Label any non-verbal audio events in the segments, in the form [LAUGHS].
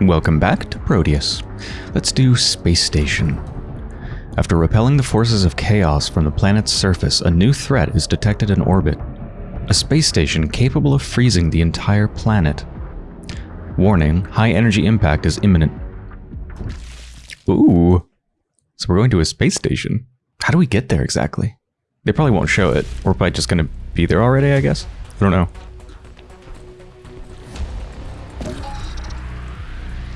Welcome back to Prodeus. Let's do Space Station. After repelling the forces of chaos from the planet's surface, a new threat is detected in orbit. A space station capable of freezing the entire planet. Warning, high energy impact is imminent. Ooh. So we're going to a space station. How do we get there exactly? They probably won't show it. We're probably just going to be there already, I guess. I don't know.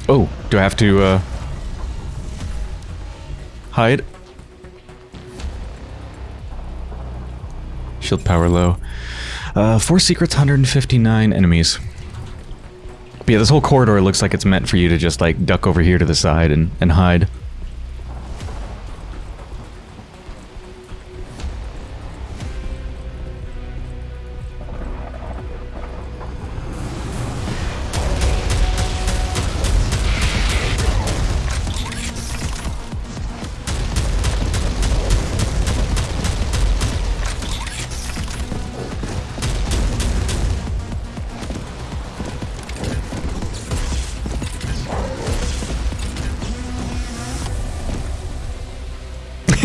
Oh, do I have to, uh... Hide? Shield power low. Uh, four secrets, 159 enemies. But yeah, this whole corridor looks like it's meant for you to just, like, duck over here to the side and, and hide.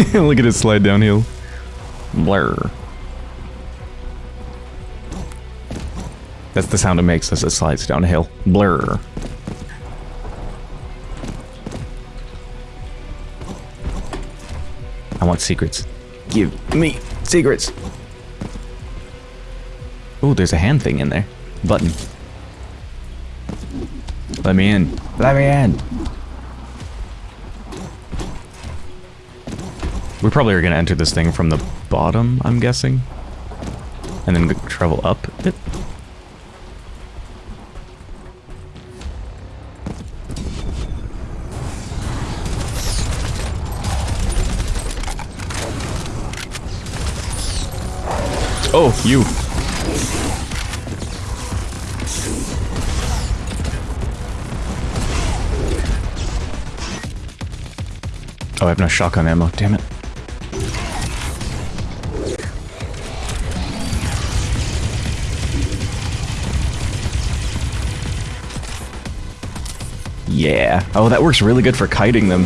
[LAUGHS] Look at it slide downhill. Blur. That's the sound it makes as it slides downhill. Blur. I want secrets. Give me secrets. Oh, there's a hand thing in there. Button. Let me in. Let me in. We probably are going to enter this thing from the bottom, I'm guessing. And then travel up it. Oh, you. Oh, I have no shotgun ammo, damn it. Yeah. Oh, that works really good for kiting them.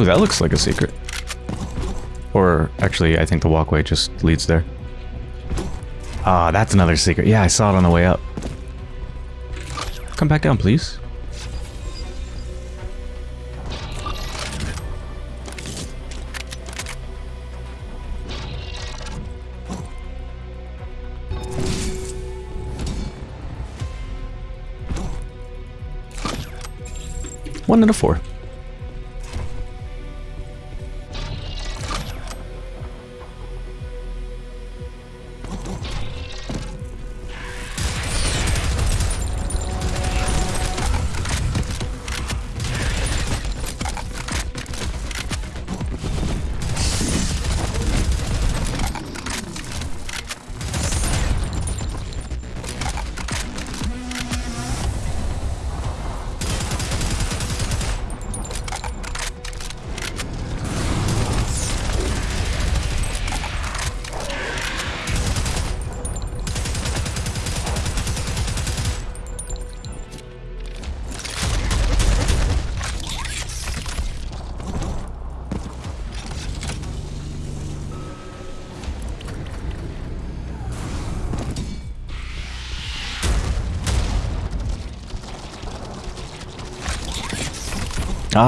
Oh, that looks like a secret. Or, actually, I think the walkway just leads there. Ah, that's another secret. Yeah, I saw it on the way up. Come back down, please. One and a four.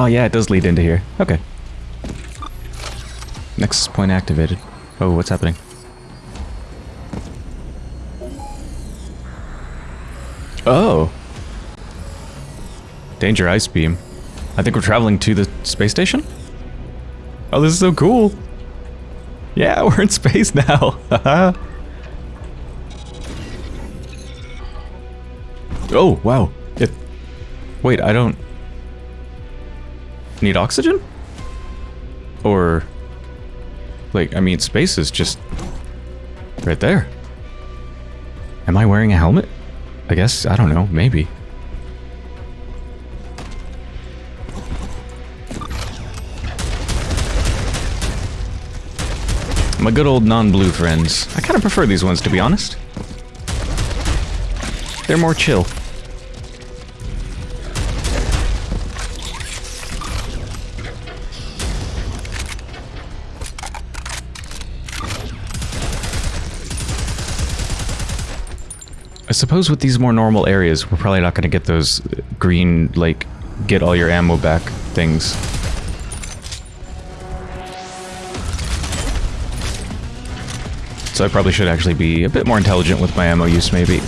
Oh, yeah, it does lead into here. Okay. Nexus point activated. Oh, what's happening? Oh. Danger ice beam. I think we're traveling to the space station? Oh, this is so cool. Yeah, [LAUGHS] we're in space now. [LAUGHS] oh, wow. It, wait, I don't... Need oxygen? Or... Like, I mean, space is just... Right there. Am I wearing a helmet? I guess, I don't know, maybe. My good old non-blue friends. I kind of prefer these ones, to be honest. They're more chill. Suppose with these more normal areas, we're probably not going to get those green, like, get all your ammo back things. So I probably should actually be a bit more intelligent with my ammo use, maybe.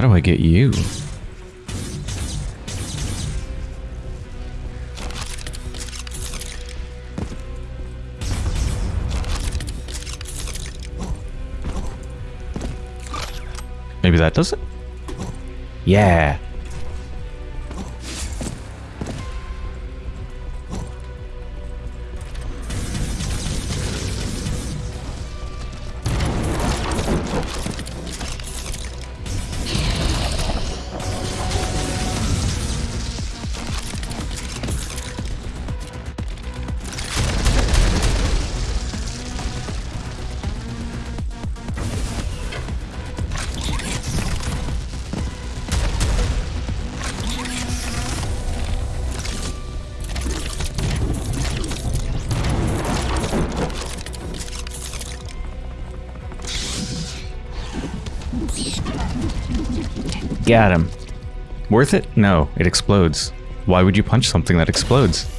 How do I get you? Maybe that does it? Yeah. Got him. Worth it? No, it explodes. Why would you punch something that explodes?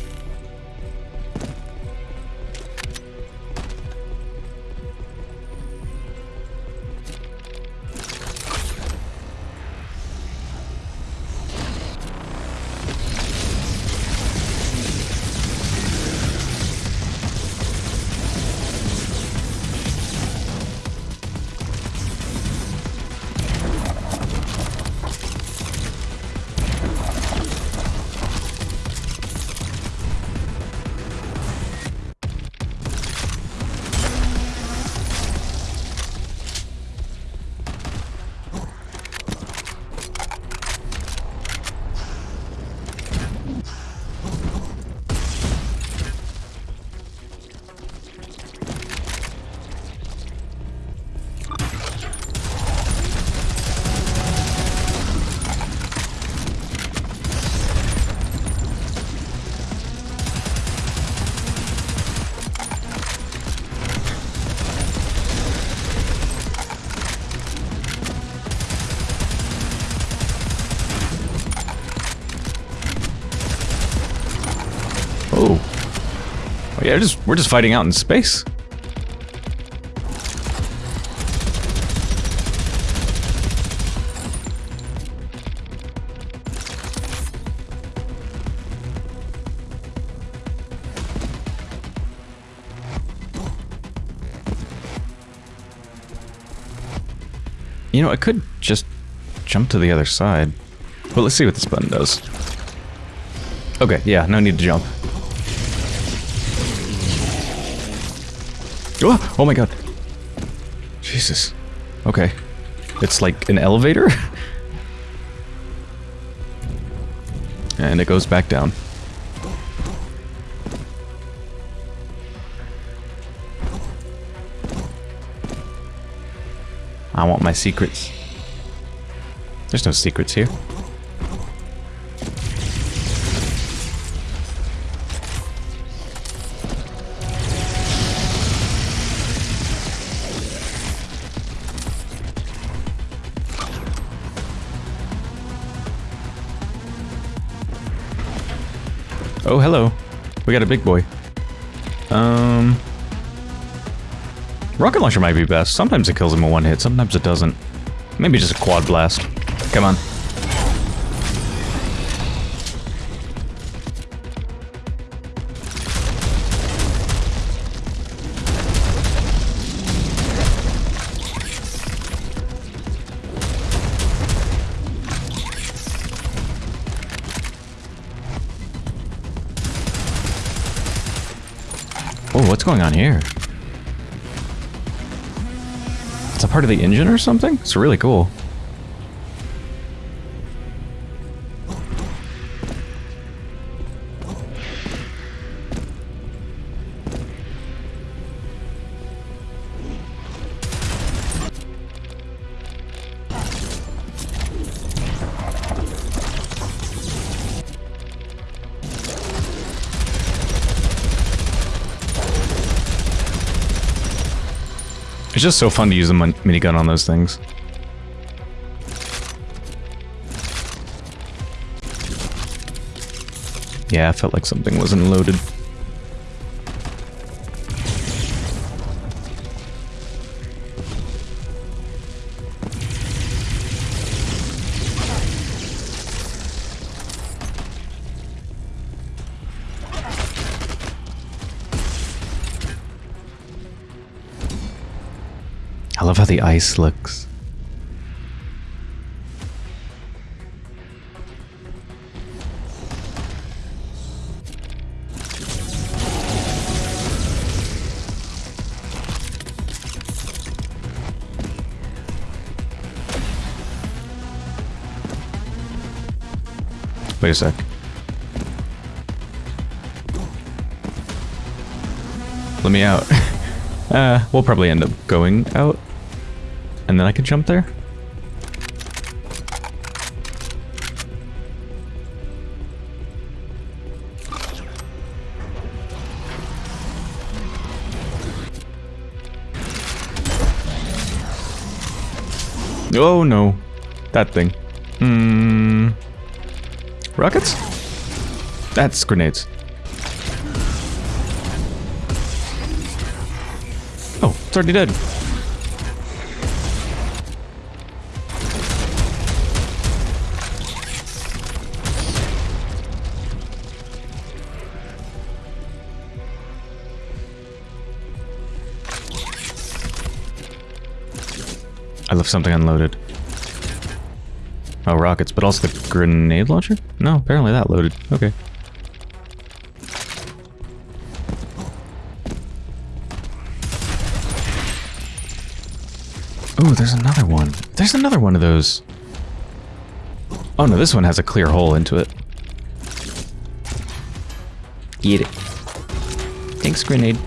Yeah, just we're just fighting out in space. You know, I could just jump to the other side. But let's see what this button does. Okay, yeah, no need to jump. Oh, oh my god. Jesus. Okay. It's like an elevator? [LAUGHS] and it goes back down. I want my secrets. There's no secrets here. Oh, hello. We got a big boy. Um... Rocket launcher might be best. Sometimes it kills him in one hit, sometimes it doesn't. Maybe just a quad blast. Come on. Going on here? It's a part of the engine or something? It's really cool. It's just so fun to use a minigun on those things. Yeah, I felt like something wasn't loaded. Love how the ice looks. Wait a sec. Let me out. [LAUGHS] uh, we'll probably end up going out. And then I can jump there? Oh no. That thing. Hmm. Rockets? That's grenades. Oh, it's already dead. Something unloaded. Oh, rockets, but also the grenade launcher? No, apparently that loaded. Okay. Oh, there's another one. There's another one of those. Oh no, this one has a clear hole into it. Get it. Thanks, grenade.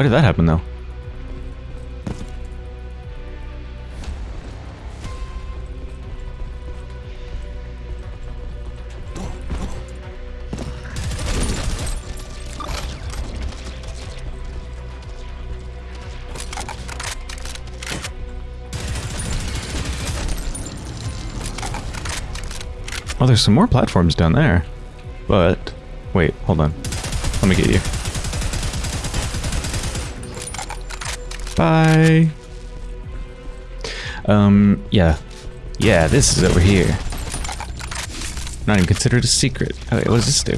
Why did that happen, though? Oh, there's some more platforms down there. But... Wait, hold on. Let me get you. Bye. Um, yeah. Yeah, this is over here. Not even considered a secret. Okay, what does this do?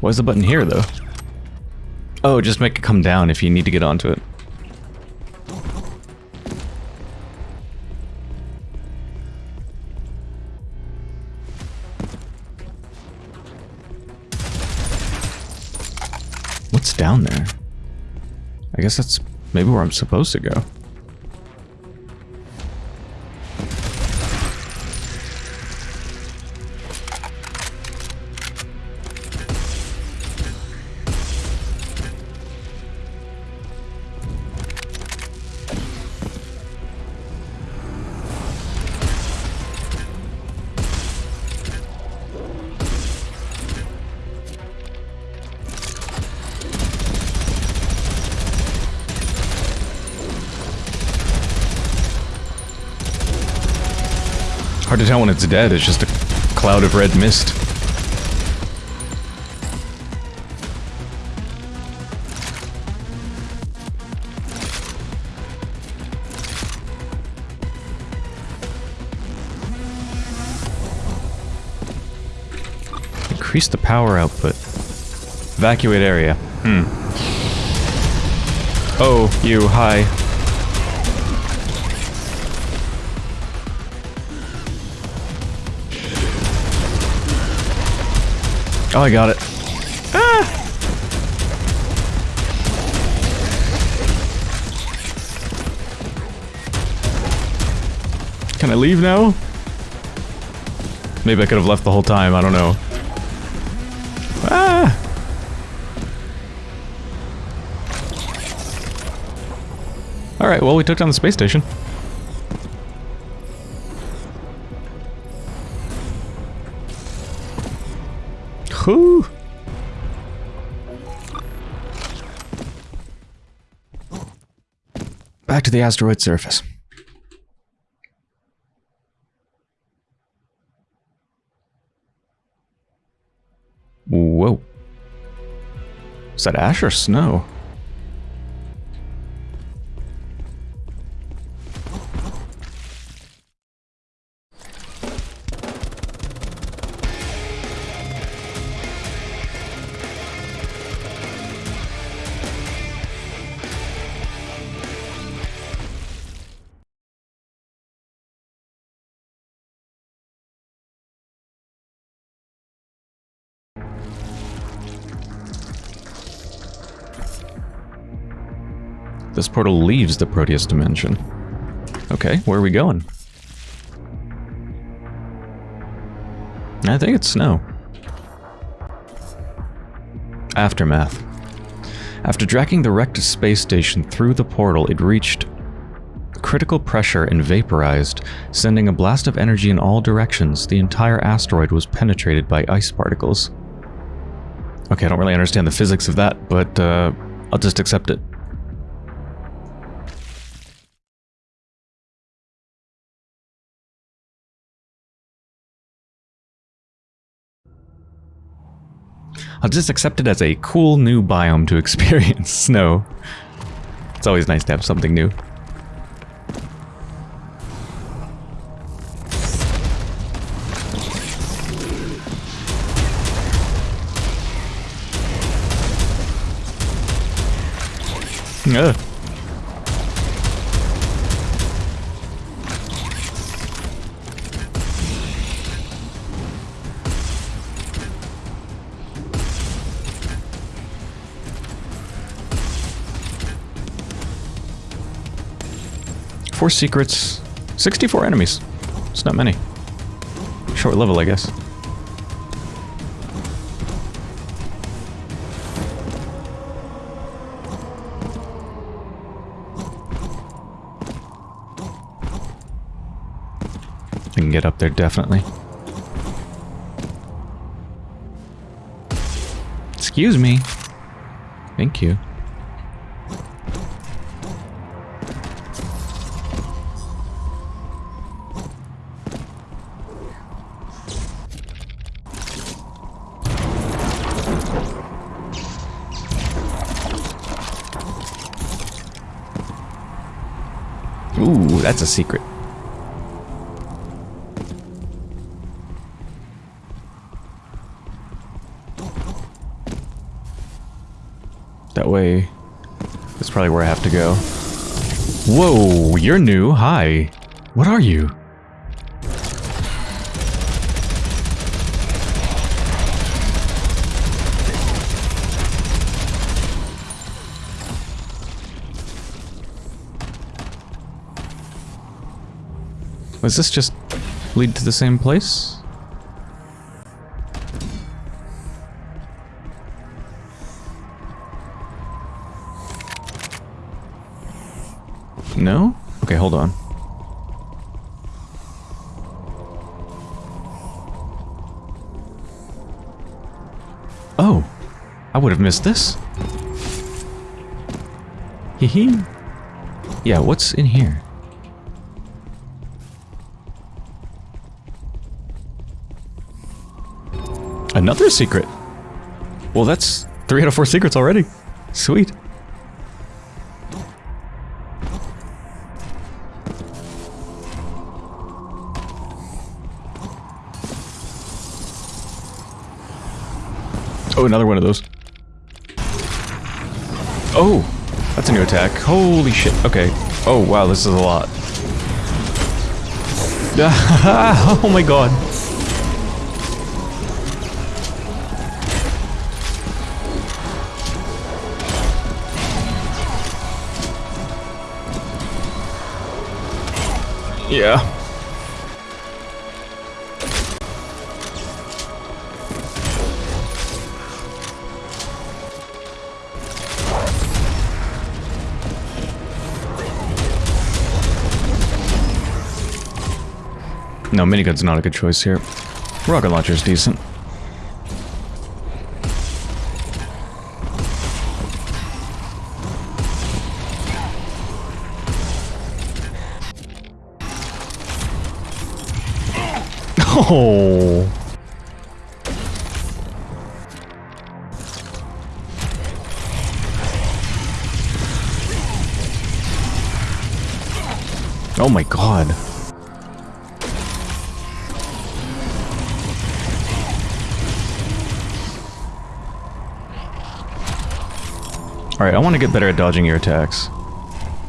What's the button here, though? Oh, just make it come down if you need to get onto it. Down there? I guess that's maybe where I'm supposed to go. It's dead, it's just a cloud of red mist. Increase the power output. Evacuate area. Hmm. Oh, you, hi. Oh, I got it. Ah! Can I leave now? Maybe I could have left the whole time, I don't know. Ah! Alright, well we took down the space station. Whew. Back to the asteroid surface. Whoa. Is that ash or snow? This portal leaves the Prodeus dimension. Okay, where are we going? I think it's snow. Aftermath. After dragging the wrecked space station through the portal, it reached critical pressure and vaporized, sending a blast of energy in all directions. The entire asteroid was penetrated by ice particles. Okay, I don't really understand the physics of that, but uh, I'll just accept it. I'll just accept it as a cool new biome to [LAUGHS] experience snow. It's always nice to have something new. Ugh. Four secrets, 64 enemies. It's not many. Short level, I guess. I can get up there, definitely. Excuse me. Thank you. That's a secret. That way, that's probably where I have to go. Whoa, you're new. Hi. What are you? Does this just lead to the same place? No? Okay, hold on. Oh, I would have missed this. Hee hee. Yeah, what's in here? Another secret. Well, that's three out of four secrets already. Sweet. Oh, another one of those. Oh, that's a new attack. Holy shit. Okay. Oh, wow, this is a lot. [LAUGHS] oh my god. Yeah. No, minigun's not a good choice here. Rocket launcher's decent. Oh. My god. Alright, I want to get better at dodging your attacks.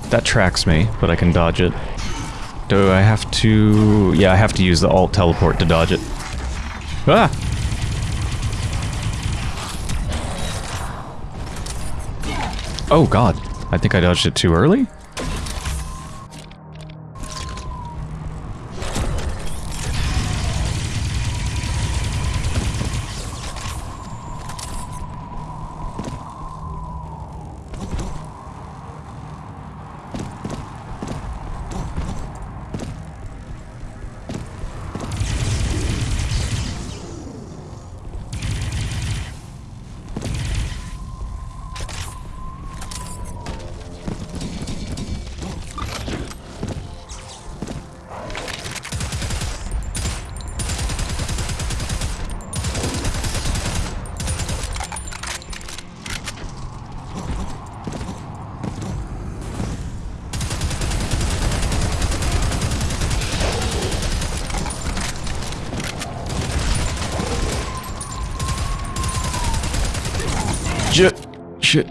That tracks me, but I can dodge it. Do I have to... Yeah, I have to use the alt teleport to dodge it. Ah! Oh god. I think I dodged it too early?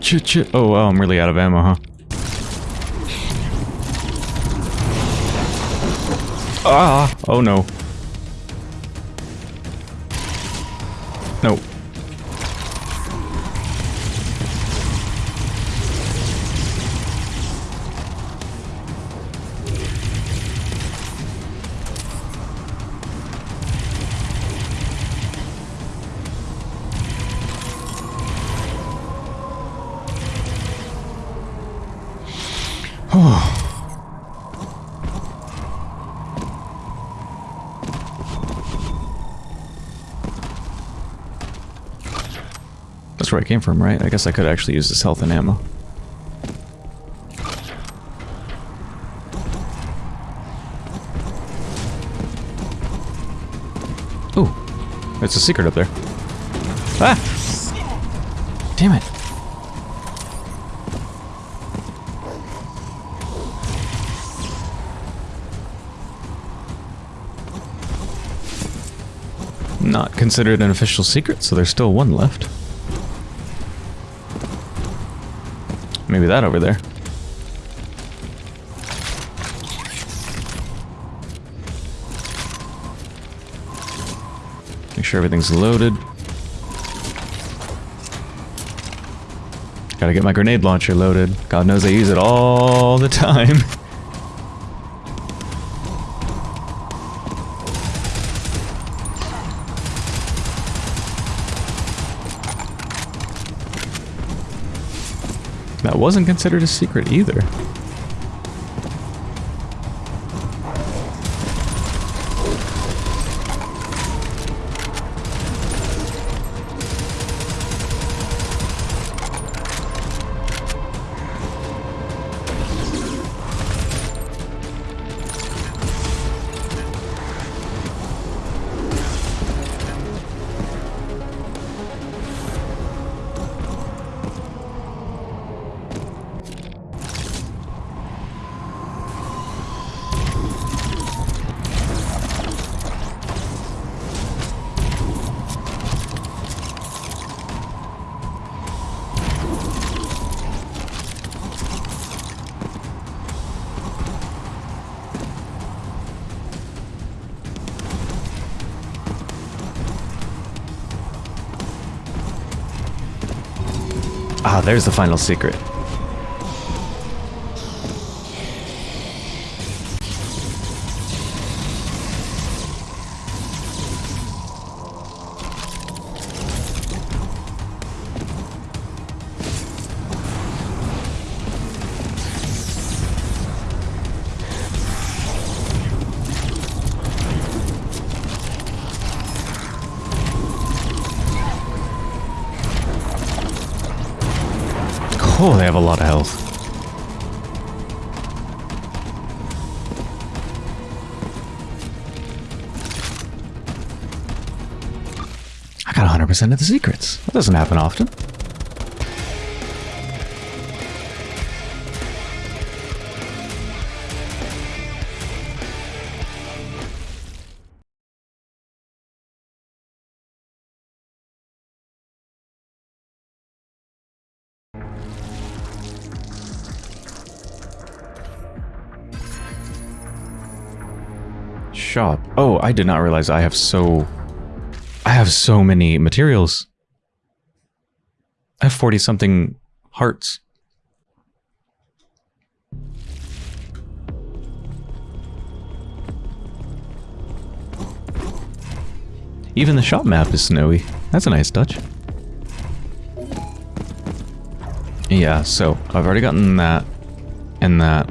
Shit, shit. Oh, wow, I'm really out of ammo, huh? Ah! Oh. No. Where I came from, right? I guess I could actually use this health and ammo. Oh, it's a secret up there. Ah! Damn it. Not considered an official secret, so there's still one left. Maybe that over there. Make sure everything's loaded. Gotta get my grenade launcher loaded. God knows I use it all the [LAUGHS] time. Wasn't considered a secret either. Ah, there's the final secret. 100% of the secrets. That doesn't happen often. Shop. Oh, I did not realize I have so... I have so many materials. I have 40-something hearts. Even the shop map is snowy. That's a nice touch. Yeah, so I've already gotten that and that.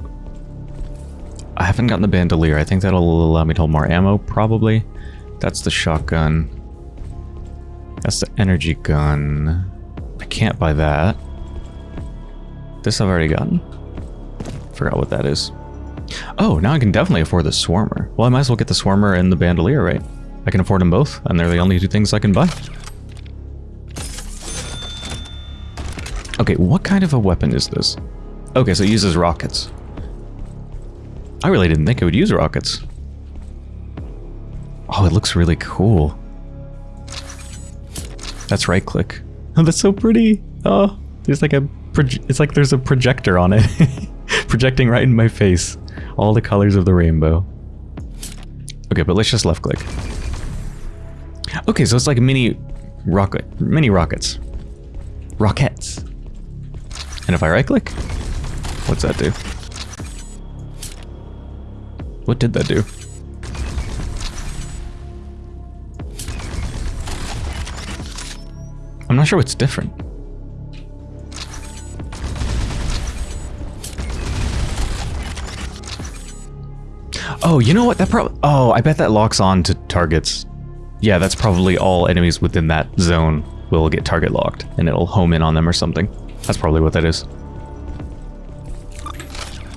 I haven't gotten the bandolier. I think that'll allow me to hold more ammo, probably. That's the shotgun. That's the energy gun. I can't buy that. This I've already gotten. Forgot what that is. Oh, now I can definitely afford the Swarmer. Well, I might as well get the Swarmer and the Bandolier, right? I can afford them both, and they're the only two things I can buy. Okay, what kind of a weapon is this? Okay, so it uses rockets. I really didn't think it would use rockets. Oh, it looks really cool. That's right click. Oh, that's so pretty. Oh, there's like a, it's like there's a projector on it. [LAUGHS] Projecting right in my face. All the colors of the rainbow. Okay, but let's just left click. Okay, so it's like mini rocket, mini rockets. Rockets. And if I right click, what's that do? What did that do? I'm not sure what's different. Oh, you know what? That probably... Oh, I bet that locks on to targets. Yeah, that's probably all enemies within that zone will get target locked, and it'll home in on them or something. That's probably what that is.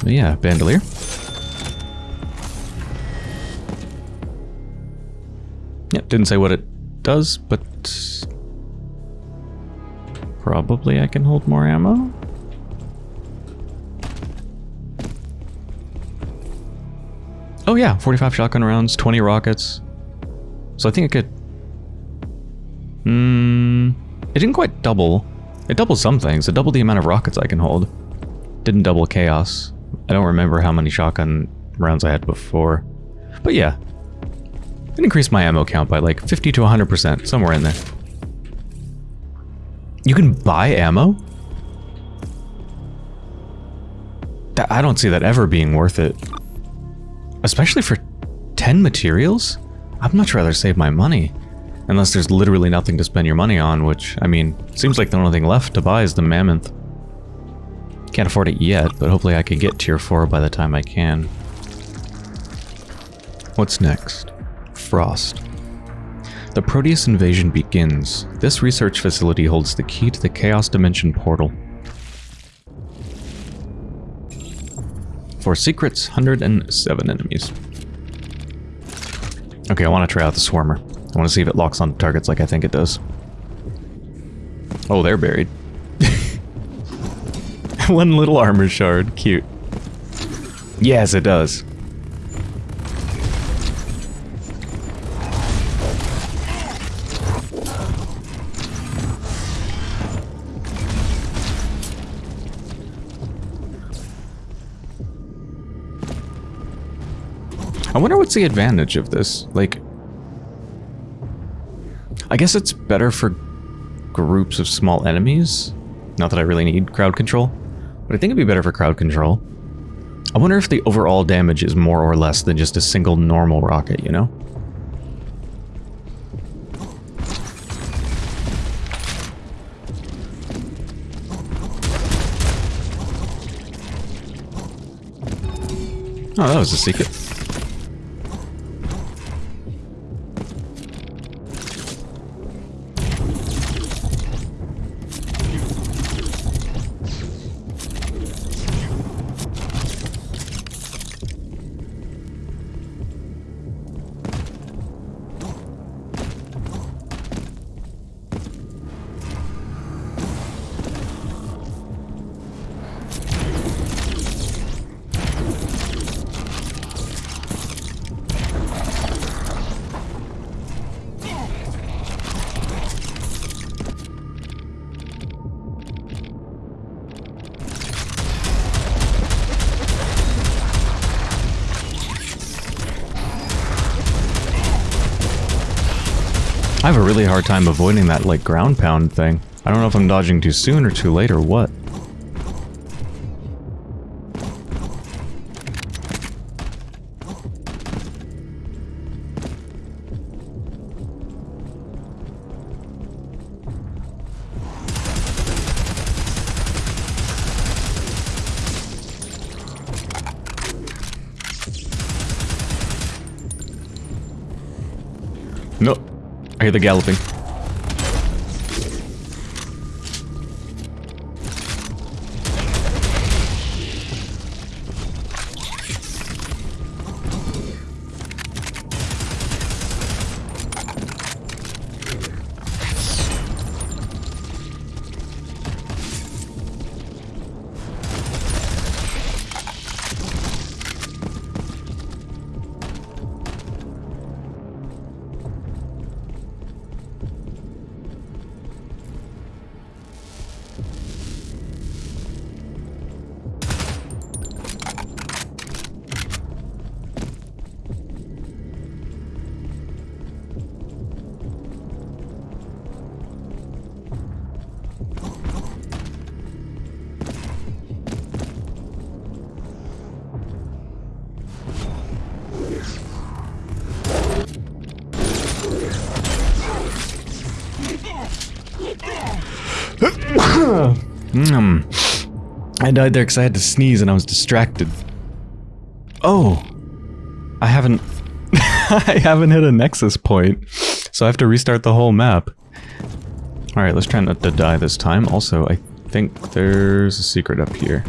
But yeah, bandolier. Yep, didn't say what it does, but probably I can hold more ammo. Oh yeah, 45 shotgun rounds, 20 rockets. So I think it could... Hmm... It didn't quite double. It doubled some things. It doubled the amount of rockets I can hold. Didn't double chaos. I don't remember how many shotgun rounds I had before. But yeah, it increased my ammo count by like 50 to 100%, somewhere in there. You can buy ammo? I don't see that ever being worth it. Especially for 10 materials? I'd much rather save my money. Unless there's literally nothing to spend your money on, which, I mean, seems like the only thing left to buy is the Mammoth. Can't afford it yet, but hopefully I can get tier 4 by the time I can. What's next? Frost. The Prodeus invasion begins. This research facility holds the key to the Chaos Dimension portal. For secrets, 107 enemies. Okay, I want to try out the Swarmer. I want to see if it locks on targets like I think it does. Oh, they're buried. [LAUGHS] One little armor shard. Cute. Yes, it does. I wonder what's the advantage of this. Like, I guess it's better for groups of small enemies. Not that I really need crowd control, but I think it'd be better for crowd control. I wonder if the overall damage is more or less than just a single normal rocket, you know? Oh, that was a secret. I have a really hard time avoiding that, like, ground pound thing. I don't know if I'm dodging too soon or too late or what. Galloping. Mm. [CLEARS THROAT] I died there because I had to sneeze and I was distracted. Oh, I haven't, [LAUGHS] I haven't hit a nexus point, so I have to restart the whole map. All right, let's try not to die this time. Also, I think there's a secret up here.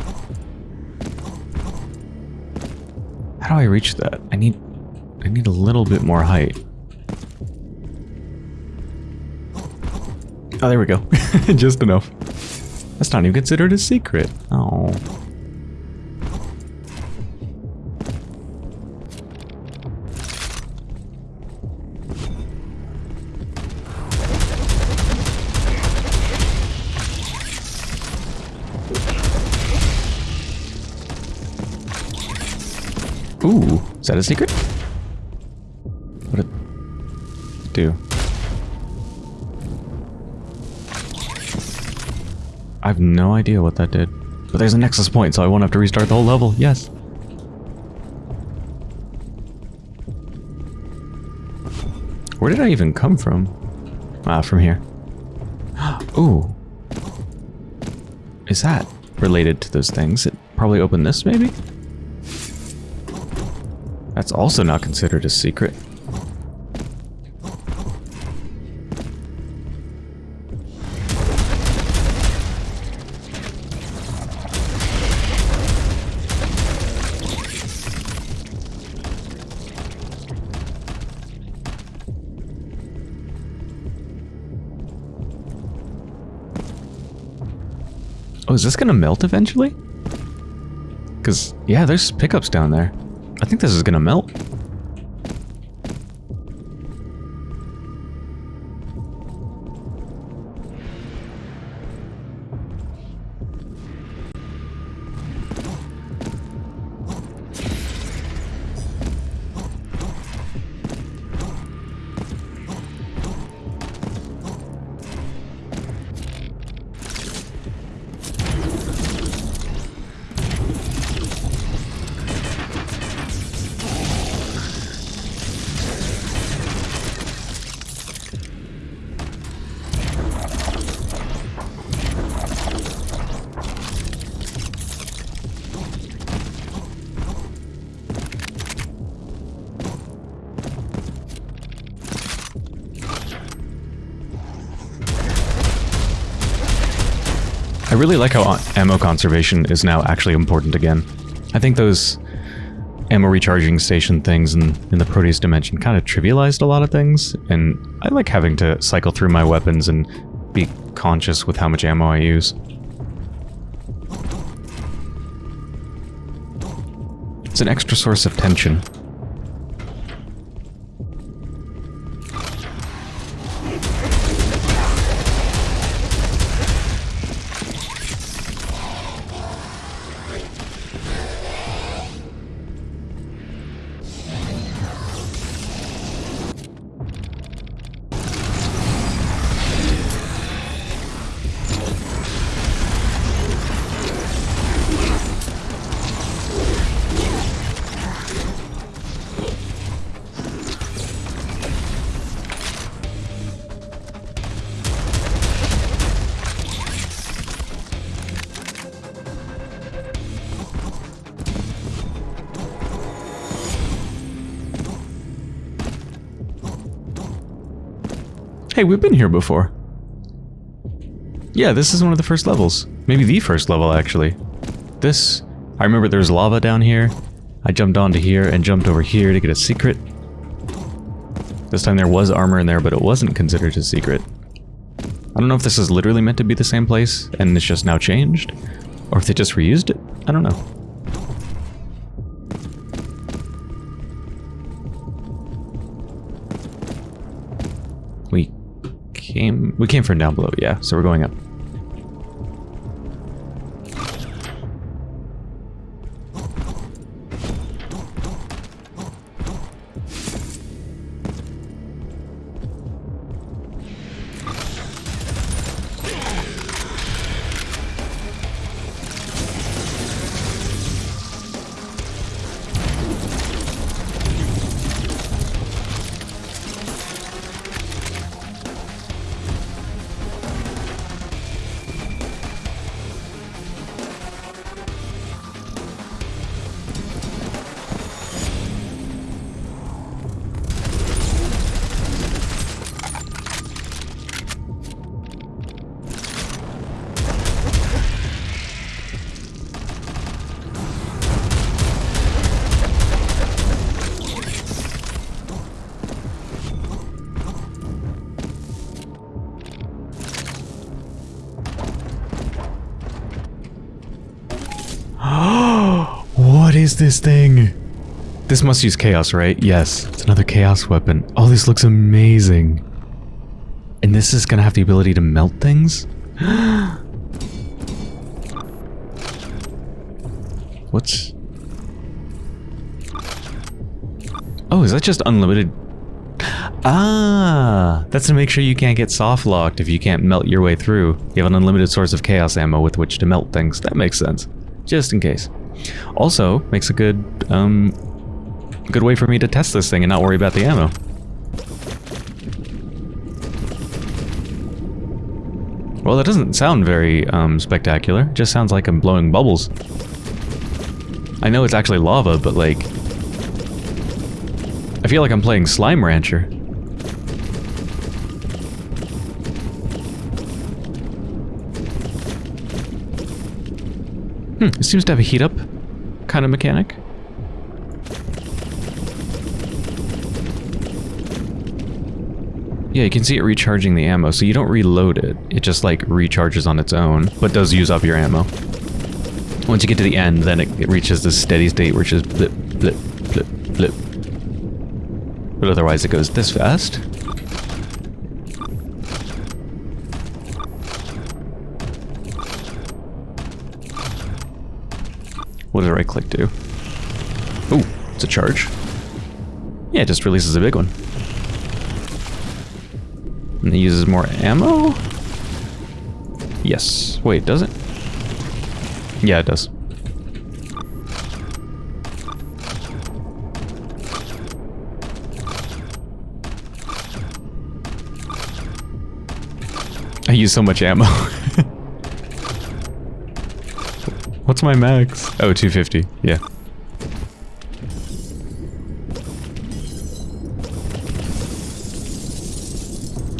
How do I reach that? I need, I need a little bit more height. Oh, there we go. [LAUGHS] Just enough. That's not even considered a secret. Oh. Ooh, is that a secret? What it do? I have no idea what that did. But there's a nexus point, so I won't have to restart the whole level. Yes. Where did I even come from? Ah, from here. [GASPS] Ooh. Is that related to those things. It probably opened this, maybe? That's also not considered a secret. Is this gonna melt eventually? Because, yeah, there's pickups down there. I think this is gonna melt. Really like how ammo conservation is now actually important again. I think those ammo recharging station things in, in the Prodeus dimension kind of trivialized a lot of things, and I like having to cycle through my weapons and be conscious with how much ammo I use. It's an extra source of tension. We've been here before. Yeah, this is one of the first levels. Maybe the first level, actually. This... I remember there's lava down here. I jumped onto here and jumped over here to get a secret. This time there was armor in there, but it wasn't considered a secret. I don't know if this is literally meant to be the same place, and it's just now changed, or if they just reused it. I don't know. Came... We came from down below, yeah. So we're going up. This must use chaos, right? Yes, it's another chaos weapon. Oh, this looks amazing. And this is gonna have the ability to melt things? [GASPS] What's... Oh, is that just unlimited? Ah, that's to make sure you can't get soft locked if you can't melt your way through. You have an unlimited source of chaos ammo with which to melt things. That makes sense. Just in case. Also, makes a good, um, good way for me to test this thing and not worry about the ammo. Well, that doesn't sound very um, spectacular. It just sounds like I'm blowing bubbles. I know it's actually lava, but like... I feel like I'm playing Slime Rancher. Hmm, it seems to have a heat up kind of mechanic. Yeah, you can see it recharging the ammo, so you don't reload it. It just like recharges on its own, but does use up your ammo. Once you get to the end, then it, it reaches this steady state which is blip, blip, blip, blip. But otherwise it goes this fast. What does right click do? Oh, it's a charge. Yeah, it just releases a big one. And it uses more ammo? Yes. Wait, does it? Yeah, it does. I use so much ammo. [LAUGHS] What's my max? Oh, 250. Yeah.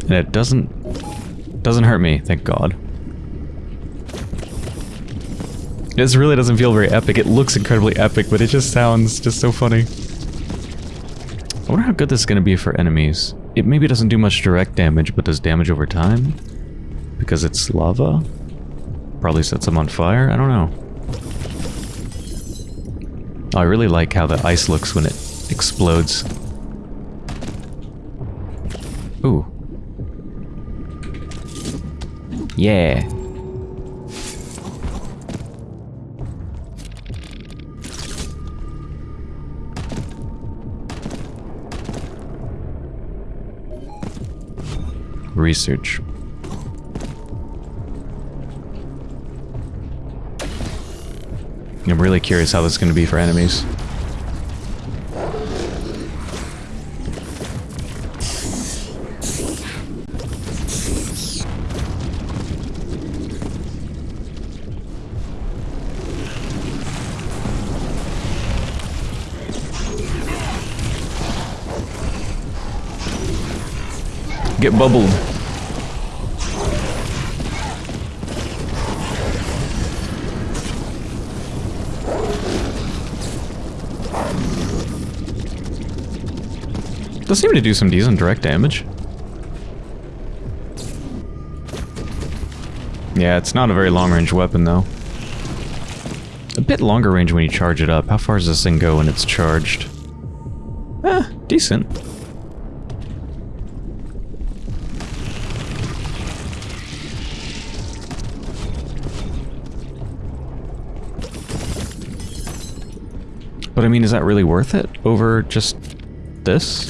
And it doesn't... Doesn't hurt me, thank god. This really doesn't feel very epic. It looks incredibly epic, but it just sounds just so funny. I wonder how good this is going to be for enemies. It maybe doesn't do much direct damage, but does damage over time? Because it's lava? Probably sets them on fire? I don't know. Oh, I really like how the ice looks when it explodes. Ooh. Yeah. Research. I'm really curious how this is going to be for enemies. Get bubbled. Does seem to do some decent direct damage. Yeah, it's not a very long-range weapon, though. A bit longer range when you charge it up. How far does this thing go when it's charged? Eh, decent. But I mean, is that really worth it over just this?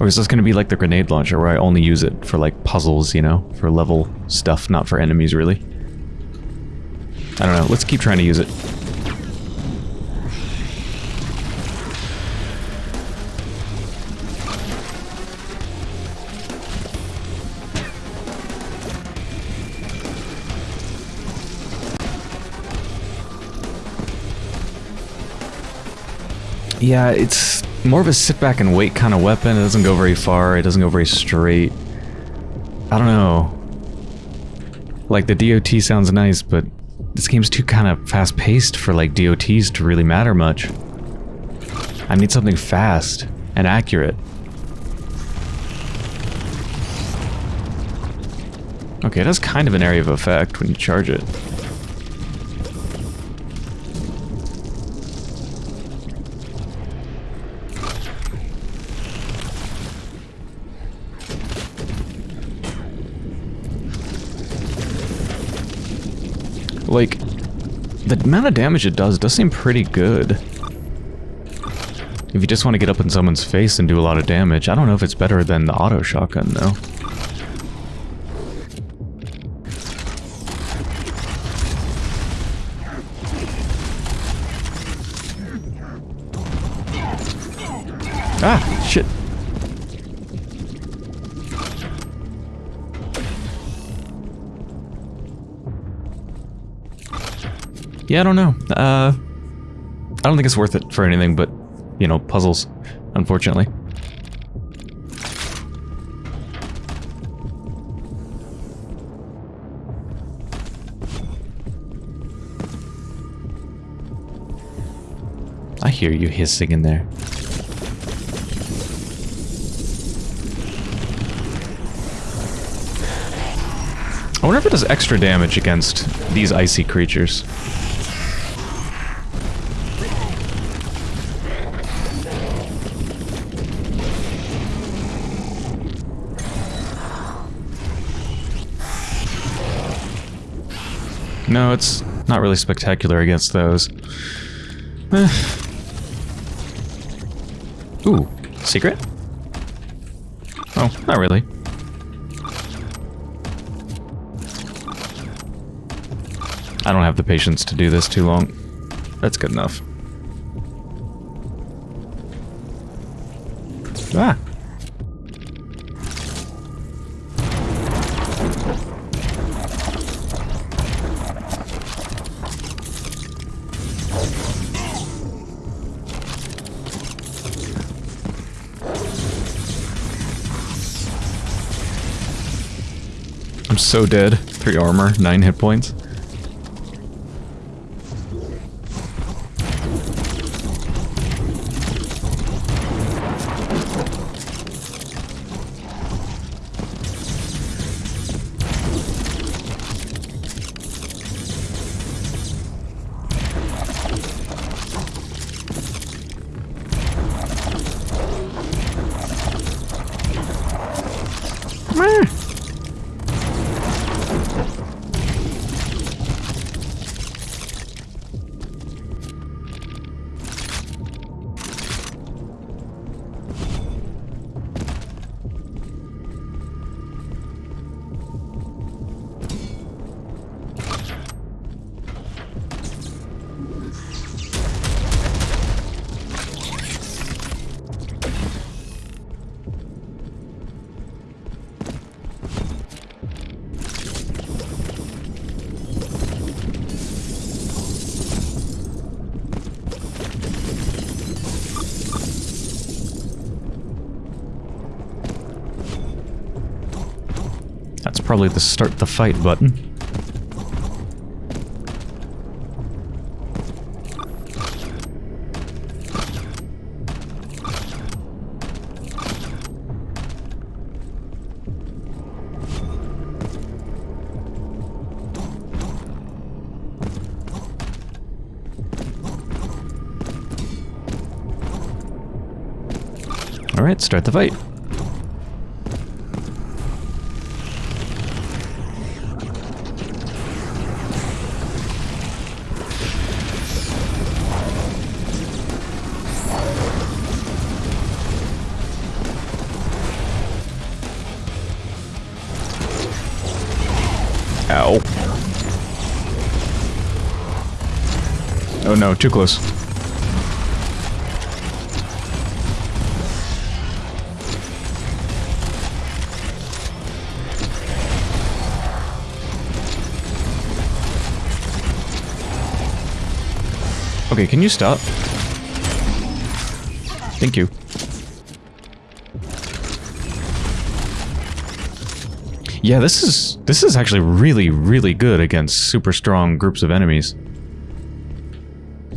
Or is this going to be like the grenade launcher where I only use it for like puzzles, you know, for level stuff, not for enemies really? I don't know, let's keep trying to use it. Yeah, it's more of a sit back and wait kind of weapon. It doesn't go very far. It doesn't go very straight. I don't know. Like, the DOT sounds nice, but this game's too kind of fast-paced for, like, DOTs to really matter much. I need something fast and accurate. Okay, it has kind of an area of effect when you charge it. The amount of damage it does does seem pretty good. If you just want to get up in someone's face and do a lot of damage, I don't know if it's better than the auto shotgun, though. Yeah, I don't know. Uh, I don't think it's worth it for anything but, you know, puzzles, unfortunately. I hear you hissing in there. I wonder if it does extra damage against these icy creatures. No, it's not really spectacular against those. Eh. Ooh, secret? Oh, not really. I don't have the patience to do this too long. That's good enough. Ah! So dead. Three armor, nine hit points. Probably the start the fight button. Alright, start the fight. No, too close. Okay, can you stop? Thank you. Yeah, this is this is actually really, really good against super strong groups of enemies.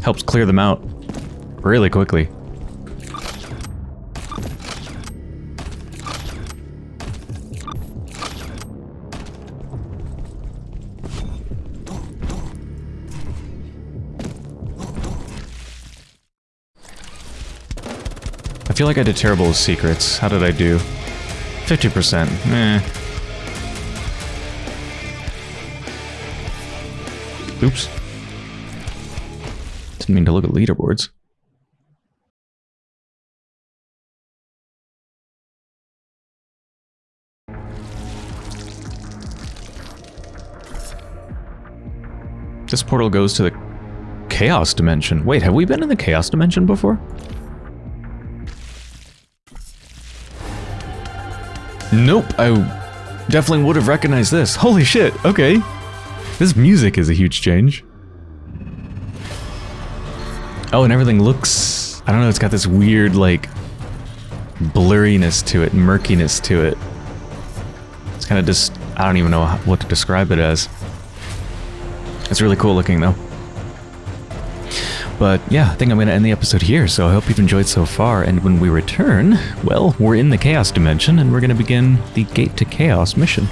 Helps clear them out really quickly. I feel like I did terrible with secrets. How did I do? 50%. Eh. Oops. Didn't mean to look at leaderboards. This portal goes to the Chaos Dimension. Wait, have we been in the Chaos Dimension before? Nope, I definitely would have recognized this. Holy shit, okay. This music is a huge change. Oh, and everything looks... I don't know, it's got this weird, like, blurriness to it, murkiness to it. It's kind of just... I don't even know what to describe it as. It's really cool looking, though. But yeah, I think I'm going to end the episode here, so I hope you've enjoyed so far, and when we return, well, we're in the Chaos Dimension, and we're going to begin the Gate to Chaos mission.